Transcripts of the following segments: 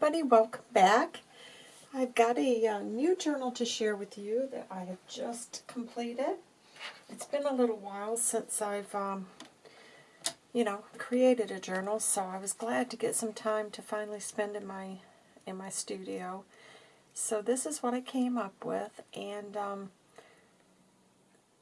everybody, welcome back. I've got a uh, new journal to share with you that I have just completed. It's been a little while since I've, um, you know, created a journal, so I was glad to get some time to finally spend in my in my studio. So this is what I came up with, and um,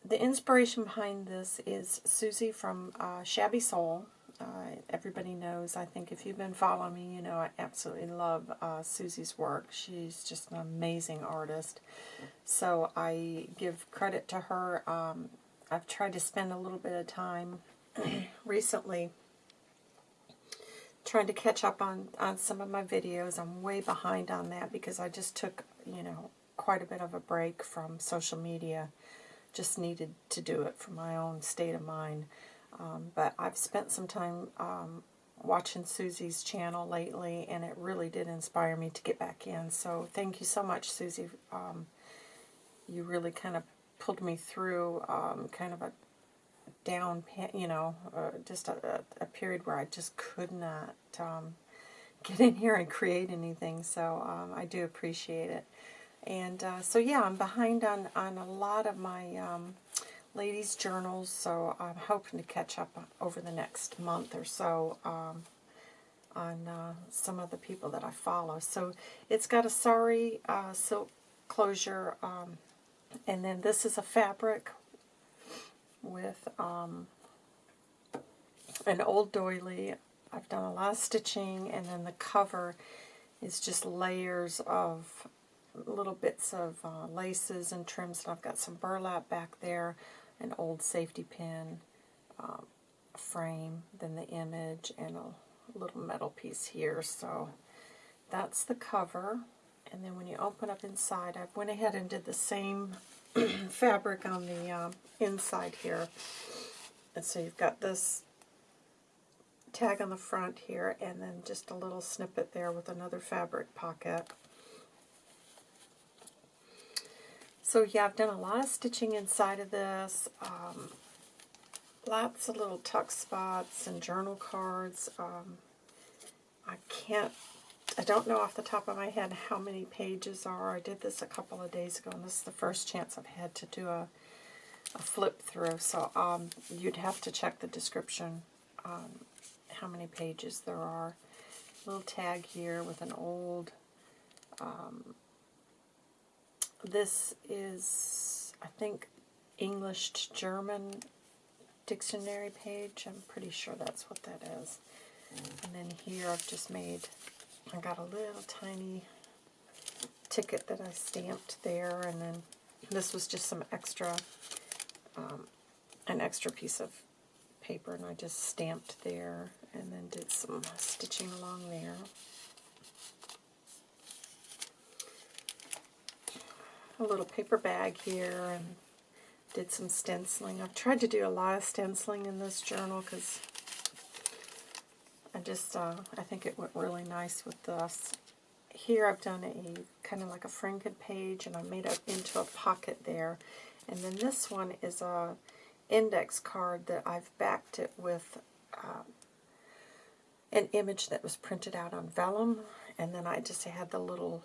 the inspiration behind this is Susie from uh, Shabby Soul. Uh, everybody knows, I think if you've been following me, you know I absolutely love uh, Susie's work. She's just an amazing artist. So I give credit to her. Um, I've tried to spend a little bit of time recently trying to catch up on, on some of my videos. I'm way behind on that because I just took, you know, quite a bit of a break from social media. Just needed to do it for my own state of mind. Um, but I've spent some time um, watching Susie's channel lately, and it really did inspire me to get back in. So thank you so much, Susie. Um, you really kind of pulled me through um, kind of a down, you know, uh, just a, a, period where I just could not um, get in here and create anything. So um, I do appreciate it. And uh, so yeah, I'm behind on, on a lot of my ladies' journals, so I'm hoping to catch up over the next month or so um, on uh, some of the people that I follow. So it's got a sari uh, silk closure, um, and then this is a fabric with um, an old doily. I've done a lot of stitching, and then the cover is just layers of little bits of uh, laces and trims, and I've got some burlap back there an old safety pin um, frame, then the image, and a little metal piece here. So that's the cover. And then when you open up inside, I went ahead and did the same fabric on the uh, inside here. And so you've got this tag on the front here, and then just a little snippet there with another fabric pocket. So yeah, I've done a lot of stitching inside of this. Um, lots of little tuck spots and journal cards. Um, I can't, I don't know off the top of my head how many pages are. I did this a couple of days ago, and this is the first chance I've had to do a, a flip through. So um, you'd have to check the description um, how many pages there are. Little tag here with an old um, this is, I think, English to German dictionary page. I'm pretty sure that's what that is. And then here I've just made, I got a little tiny ticket that I stamped there, and then this was just some extra, um, an extra piece of paper, and I just stamped there, and then did some stitching along there. A little paper bag here and did some stenciling. I've tried to do a lot of stenciling in this journal because I just, uh, I think it went really nice with this. Here I've done a kind of like a Franken page and I made it into a pocket there. And then this one is a index card that I've backed it with uh, an image that was printed out on vellum. And then I just had the little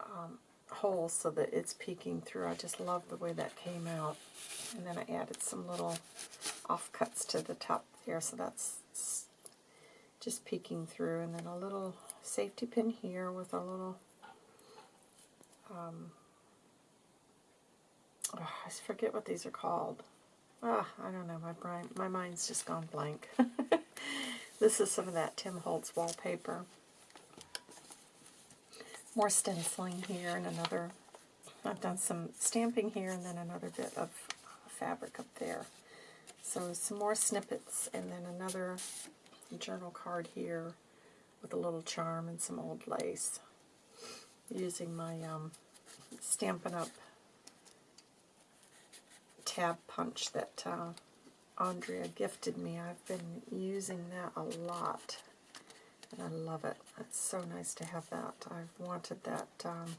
um, hole so that it's peeking through. I just love the way that came out. And then I added some little offcuts to the top there, so that's just peeking through. And then a little safety pin here with a little, um, oh, I forget what these are called. Ah, I don't know, my brain, my mind's just gone blank. this is some of that Tim Holtz wallpaper more stenciling here and another, I've done some stamping here and then another bit of fabric up there. So some more snippets and then another journal card here with a little charm and some old lace. Using my um, Stampin' Up! tab punch that uh, Andrea gifted me. I've been using that a lot and I love it. It's so nice to have that. I've wanted that um,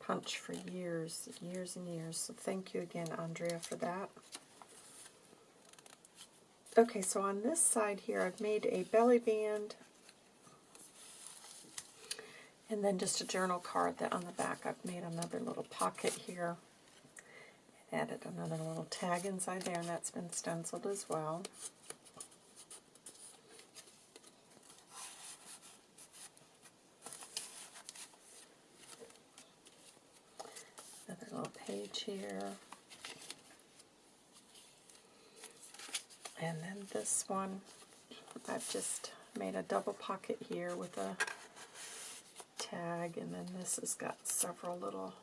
punch for years, years and years. So thank you again, Andrea, for that. Okay, so on this side here, I've made a belly band And then just a journal card that on the back I've made another little pocket here. Added another little tag inside there, and that's been stenciled as well. Another little page here. And then this one, I've just made a double pocket here with a tag, and then this has got several little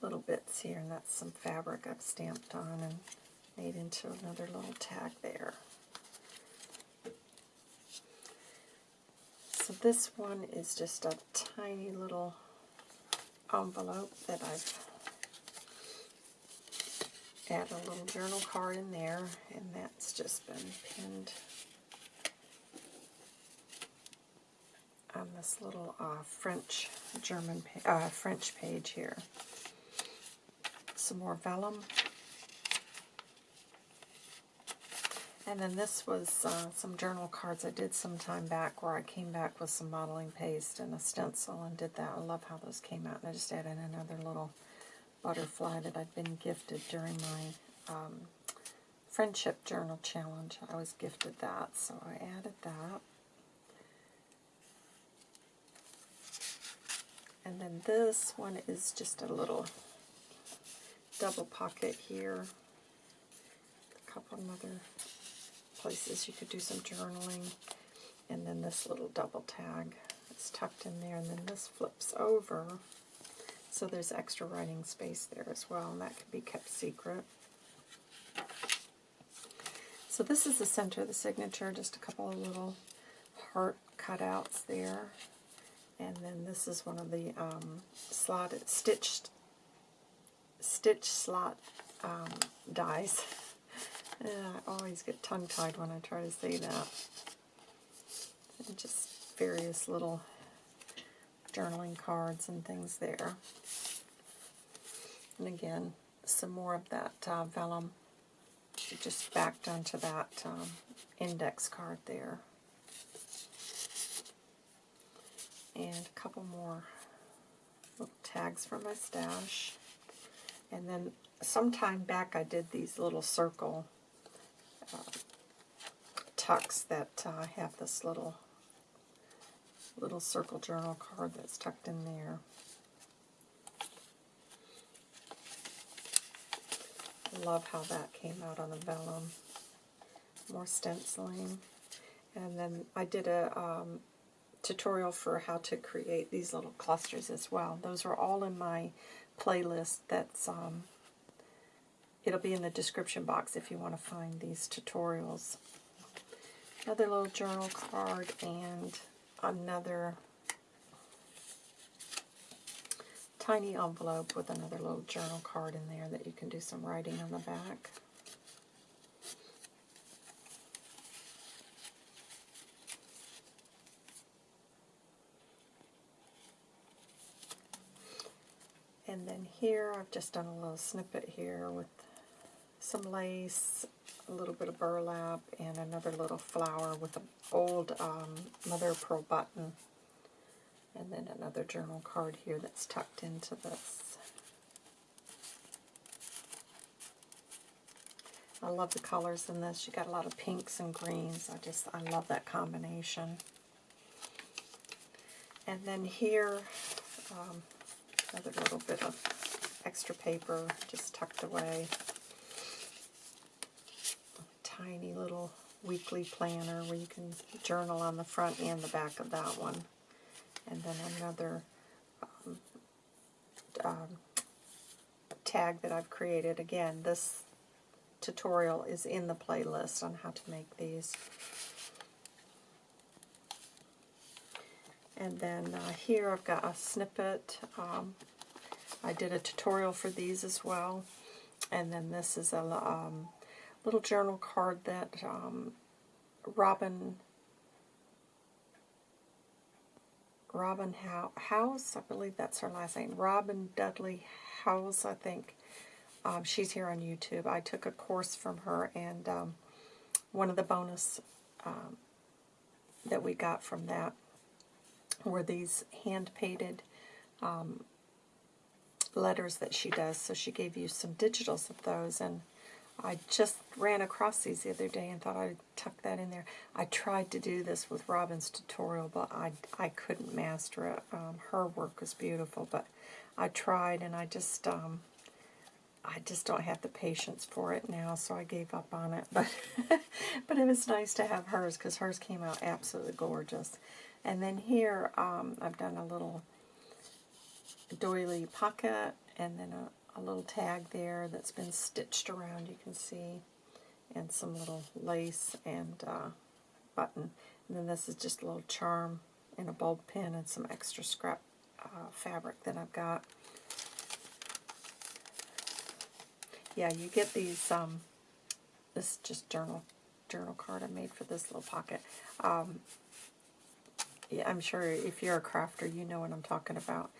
little bits here, and that's some fabric I've stamped on and made into another little tag there. So this one is just a tiny little envelope that I've added a little journal card in there, and that's just been pinned on this little uh, French German uh, French page here. Some more vellum. And then this was uh, some journal cards I did some time back where I came back with some modeling paste and a stencil and did that. I love how those came out. And I just added another little butterfly that I'd been gifted during my um, friendship journal challenge. I was gifted that, so I added that. And then this one is just a little double pocket here. A couple other places you could do some journaling. And then this little double tag is tucked in there. And then this flips over. So there's extra writing space there as well. And that can be kept secret. So this is the center of the signature. Just a couple of little heart cutouts there. And then this is one of the um, slotted, stitched, stitch slot um, dies. I always get tongue-tied when I try to say that. And just various little journaling cards and things there. And again, some more of that uh, vellum just backed onto that um, index card there. and a couple more little tags for my stash. And then sometime back I did these little circle tucks that uh, have this little little circle journal card that's tucked in there. Love how that came out on the vellum. More stenciling. And then I did a um, tutorial for how to create these little clusters as well. Those are all in my playlist that's, um, it'll be in the description box if you want to find these tutorials. Another little journal card and another tiny envelope with another little journal card in there that you can do some writing on the back. And then here I've just done a little snippet here with some lace, a little bit of burlap, and another little flower with an old um, mother of pearl button. And then another journal card here that's tucked into this. I love the colors in this. You got a lot of pinks and greens. I just, I love that combination. And then here, um, Another little bit of extra paper just tucked away. Tiny little weekly planner where you can journal on the front and the back of that one. And then another um, um, tag that I've created. Again, this tutorial is in the playlist on how to make these. And then uh, here I've got a snippet. Um, I did a tutorial for these as well. And then this is a um, little journal card that um, Robin Robin House, I believe that's her last name. Robin Dudley House, I think. Um, she's here on YouTube. I took a course from her, and um, one of the bonus um, that we got from that were these hand-painted um, letters that she does. So she gave you some digitals of those, and I just ran across these the other day and thought I'd tuck that in there. I tried to do this with Robin's tutorial, but I, I couldn't master it. Um, her work was beautiful, but I tried, and I just um, I just don't have the patience for it now, so I gave up on it. But but it was nice to have hers because hers came out absolutely gorgeous. And then here um, I've done a little doily pocket and then a, a little tag there that's been stitched around, you can see, and some little lace and uh, button. And then this is just a little charm and a bulb pin and some extra scrap uh, fabric that I've got. Yeah, you get these, um, this just journal journal card I made for this little pocket. Um, yeah, I'm sure if you're a crafter, you know what I'm talking about.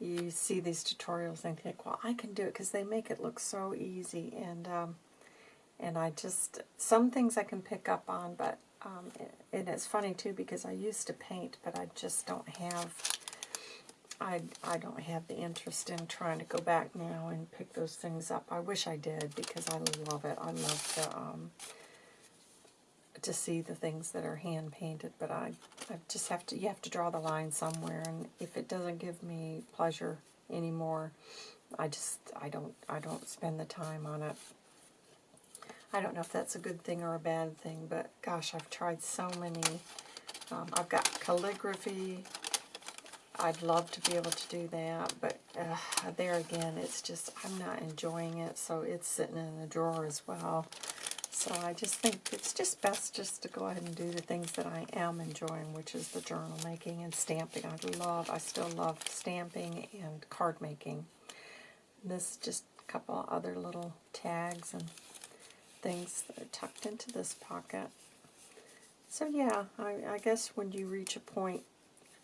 You see these tutorials and think, well, I can do it because they make it look so easy. And um, and I just, some things I can pick up on, but, um, and it's funny too because I used to paint, but I just don't have I, I don't have the interest in trying to go back now and pick those things up. I wish I did because I love it. I love the, um, to see the things that are hand painted, but I, I just have to, you have to draw the line somewhere, and if it doesn't give me pleasure anymore, I just, I don't, I don't spend the time on it. I don't know if that's a good thing or a bad thing, but gosh, I've tried so many. Um, I've got calligraphy, I'd love to be able to do that, but uh, there again, it's just, I'm not enjoying it, so it's sitting in the drawer as well. So I just think it's just best just to go ahead and do the things that I am enjoying, which is the journal making and stamping. I love, I still love stamping and card making. This just a couple other little tags and things that are tucked into this pocket. So yeah, I, I guess when you reach a point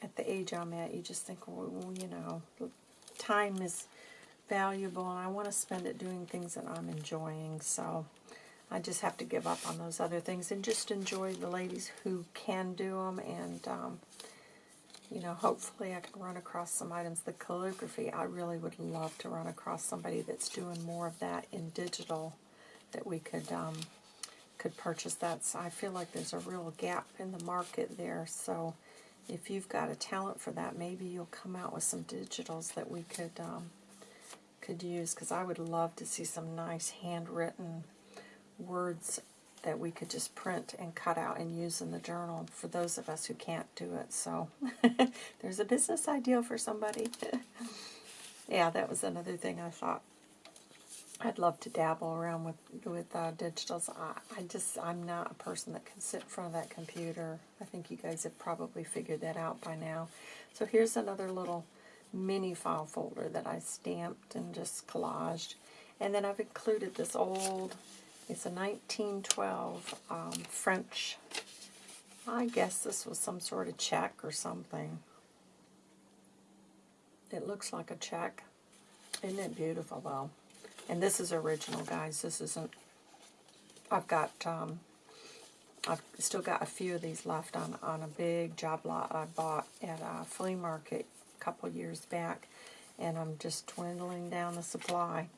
at the age I'm at, you just think, well, you know, time is valuable and I want to spend it doing things that I'm enjoying. So I just have to give up on those other things and just enjoy the ladies who can do them. And, um, you know, hopefully I can run across some items. The calligraphy, I really would love to run across somebody that's doing more of that in digital that we could um, could purchase that. So I feel like there's a real gap in the market there. So if you've got a talent for that, maybe you'll come out with some digitals that we could um, could use, because I would love to see some nice handwritten words that we could just print and cut out and use in the journal for those of us who can't do it. So there's a business idea for somebody. yeah, that was another thing I thought I'd love to dabble around with with uh, digitals. I, I just I'm not a person that can sit in front of that computer. I think you guys have probably figured that out by now. So here's another little mini file folder that I stamped and just collaged, and then I've included this old. It's a 1912 um, French. I guess this was some sort of check or something. It looks like a check. Isn't it beautiful though? And this is original, guys. This isn't... I've got... Um, I've still got a few of these left on, on a big job lot I bought at a flea market a couple years back. And I'm just dwindling down the supply.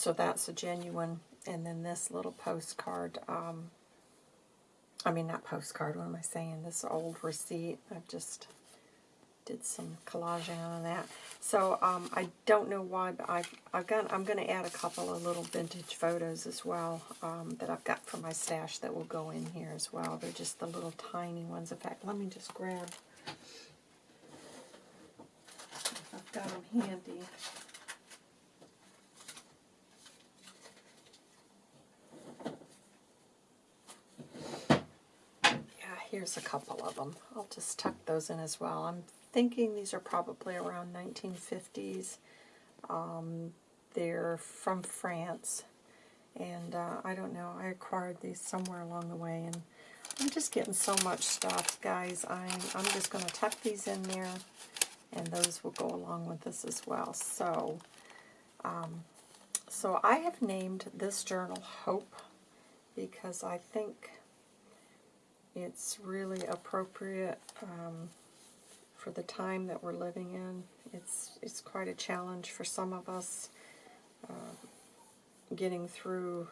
So that's a genuine. And then this little postcard... Um, I mean, not postcard, what am I saying? This old receipt. I've just did some collaging on that. So um, I don't know why, but I've, I've got, I'm going to add a couple of little vintage photos as well um, that I've got from my stash that will go in here as well. They're just the little tiny ones. In fact, let me just grab, I've got them handy. Here's a couple of them. I'll just tuck those in as well. I'm thinking these are probably around 1950s. Um, they're from France. And uh, I don't know, I acquired these somewhere along the way. And I'm just getting so much stuff, guys. I'm, I'm just going to tuck these in there. And those will go along with this as well. So, um, so I have named this journal Hope because I think It's really appropriate um, for the time that we're living in. It's it's quite a challenge for some of us uh, getting through,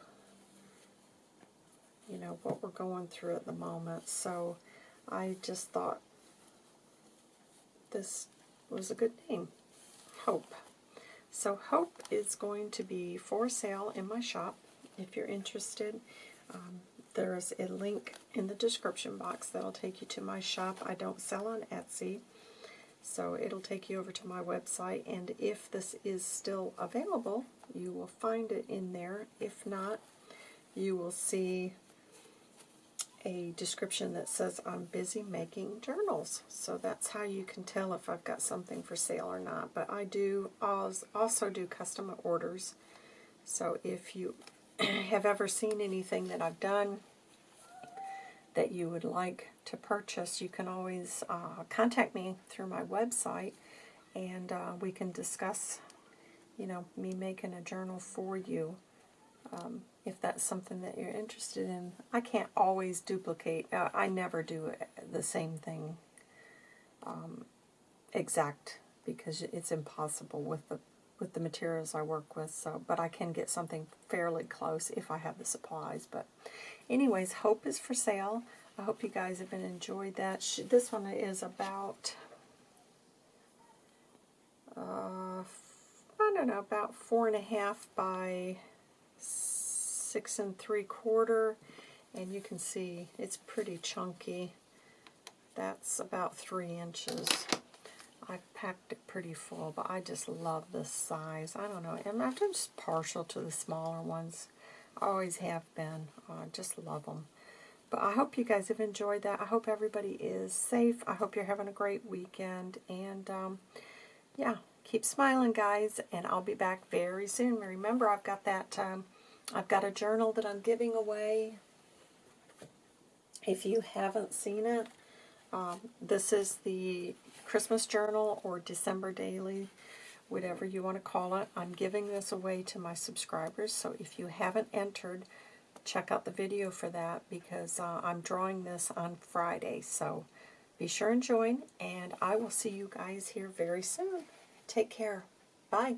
you know, what we're going through at the moment. So I just thought this was a good name, Hope. So Hope is going to be for sale in my shop if you're interested. Um, there's a link in the description box that'll take you to my shop. I don't sell on Etsy, so it'll take you over to my website. And if this is still available, you will find it in there. If not, you will see a description that says I'm busy making journals. So that's how you can tell if I've got something for sale or not. But I do also do custom orders. So if you have ever seen anything that I've done that you would like to purchase, you can always uh, contact me through my website and uh, we can discuss, you know, me making a journal for you um, if that's something that you're interested in. I can't always duplicate. Uh, I never do the same thing um, exact because it's impossible with the with the materials I work with. So, but I can get something fairly close if I have the supplies. But, anyways, Hope is for sale. I hope you guys have been enjoyed that. This one is about, uh, I don't know, about four and a half by six and three quarter. And you can see it's pretty chunky. That's about three inches. I've packed it pretty full, but I just love this size. I don't know, I'm just partial to the smaller ones. I always have been. I just love them. But I hope you guys have enjoyed that. I hope everybody is safe. I hope you're having a great weekend. And, um, yeah, keep smiling, guys. And I'll be back very soon. Remember, I've got that, um, I've got a journal that I'm giving away. If you haven't seen it, um, this is the Christmas Journal or December Daily, whatever you want to call it. I'm giving this away to my subscribers, so if you haven't entered, check out the video for that because uh, I'm drawing this on Friday. So be sure and join, and I will see you guys here very soon. Take care. Bye.